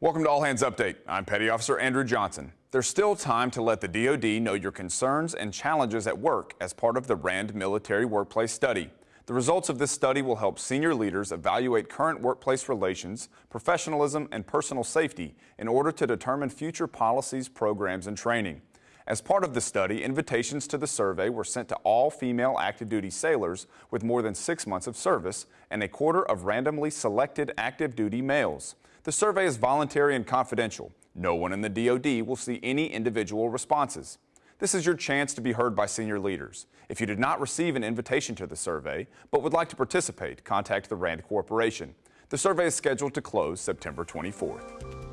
Welcome to All Hands Update. I'm Petty Officer Andrew Johnson. There's still time to let the DoD know your concerns and challenges at work as part of the RAND Military Workplace Study. The results of this study will help senior leaders evaluate current workplace relations, professionalism, and personal safety in order to determine future policies, programs, and training. As part of the study, invitations to the survey were sent to all female active duty sailors with more than six months of service and a quarter of randomly selected active duty males. The survey is voluntary and confidential. No one in the DoD will see any individual responses. This is your chance to be heard by senior leaders. If you did not receive an invitation to the survey but would like to participate, contact the RAND Corporation. The survey is scheduled to close September 24th.